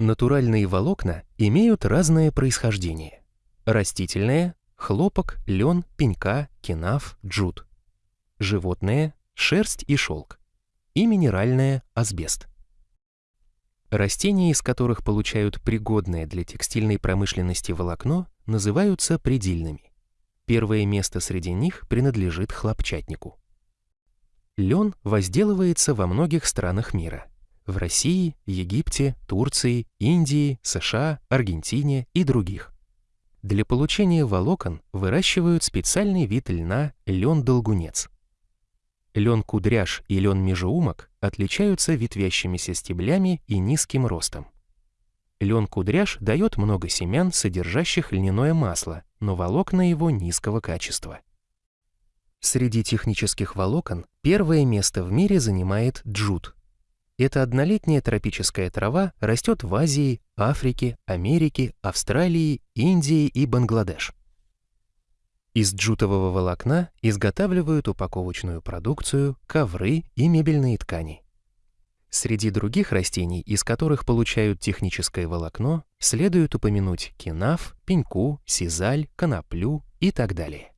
Натуральные волокна имеют разное происхождение. Растительное – хлопок, лен, пенька, кинаф, джут. Животное – шерсть и шелк. И минеральное – асбест. Растения, из которых получают пригодное для текстильной промышленности волокно, называются предельными. Первое место среди них принадлежит хлопчатнику. Лен возделывается во многих странах мира. В России, Египте, Турции, Индии, США, Аргентине и других. Для получения волокон выращивают специальный вид льна – лен-долгунец. Лен-кудряш и лен-межеумок отличаются ветвящимися стеблями и низким ростом. Лен-кудряш дает много семян, содержащих льняное масло, но волокна его низкого качества. Среди технических волокон первое место в мире занимает джут. Эта однолетняя тропическая трава растет в Азии, Африке, Америке, Австралии, Индии и Бангладеш. Из джутового волокна изготавливают упаковочную продукцию, ковры и мебельные ткани. Среди других растений, из которых получают техническое волокно, следует упомянуть кинаф, пеньку, сизаль, коноплю и так далее.